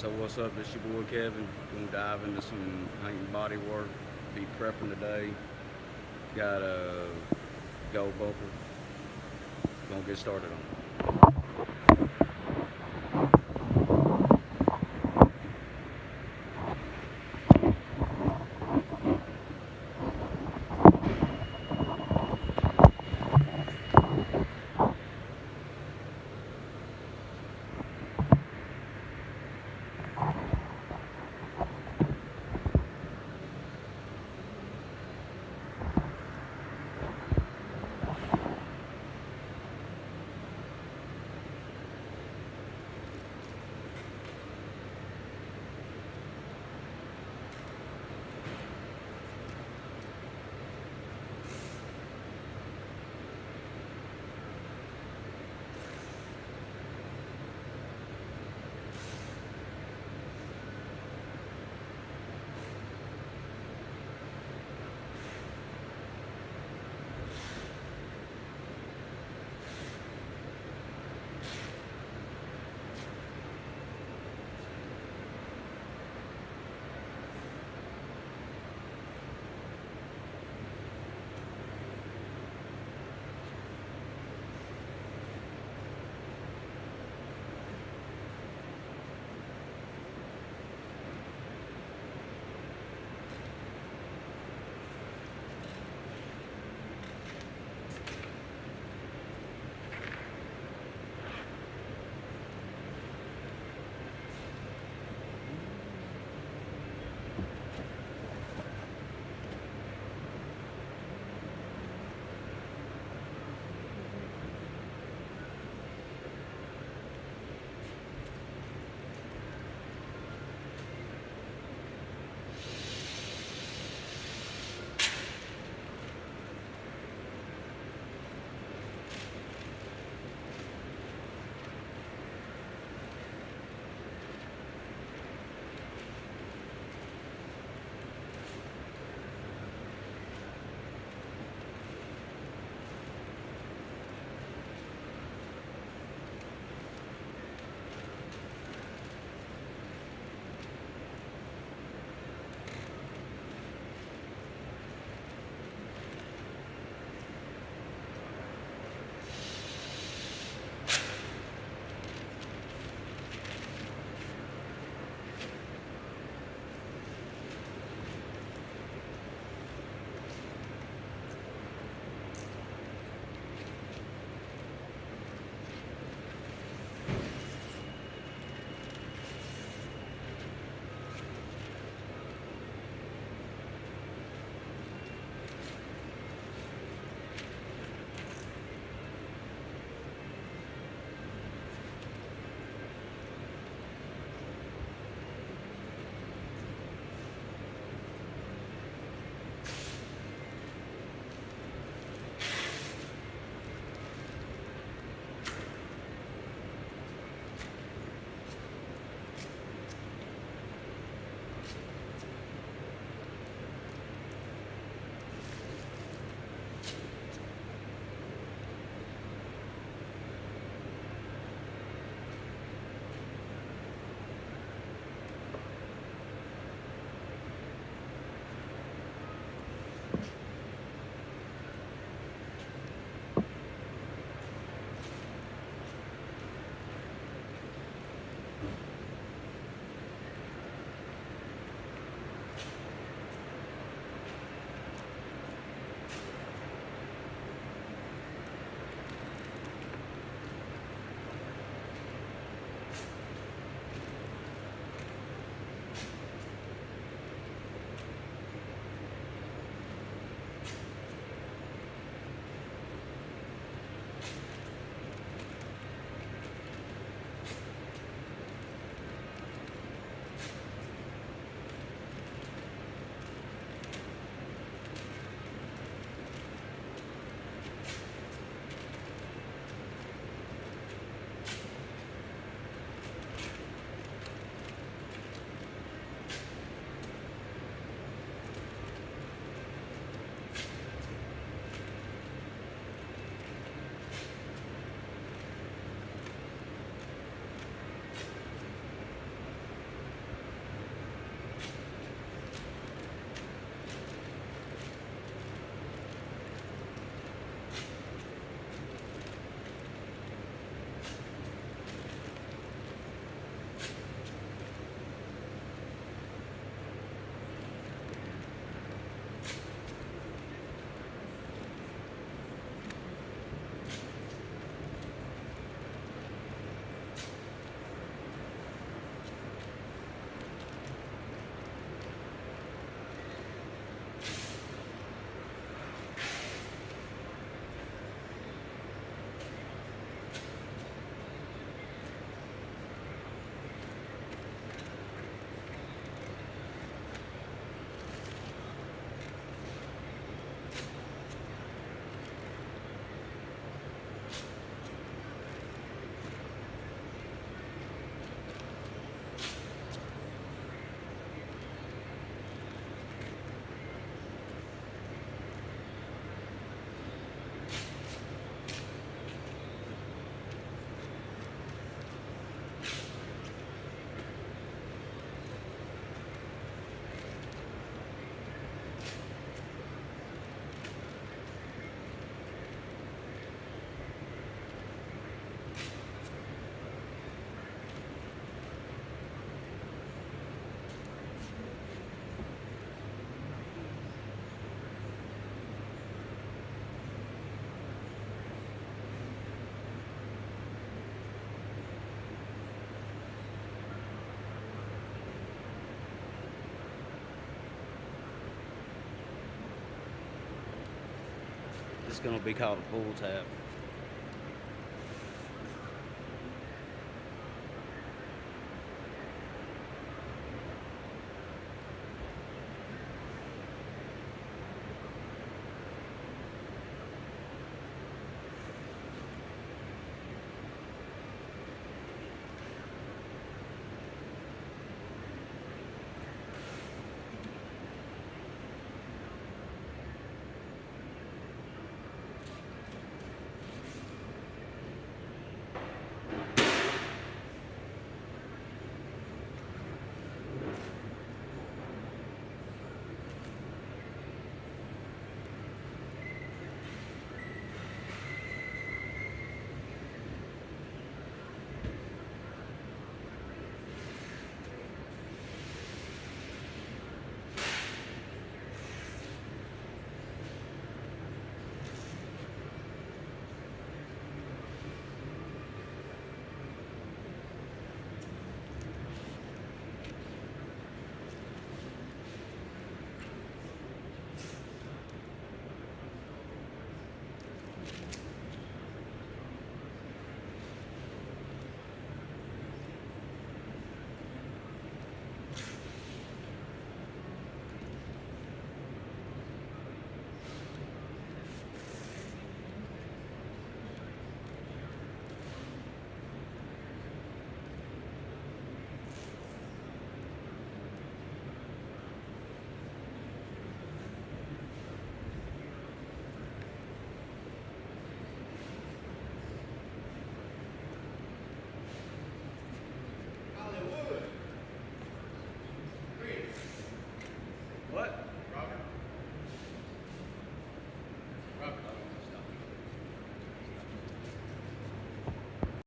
So what's up? it's your boy Kevin. Gonna dive into some hunting body work. Be prepping today. Got a gold bumper. Gonna get started on it. Gonna be called a pull tab.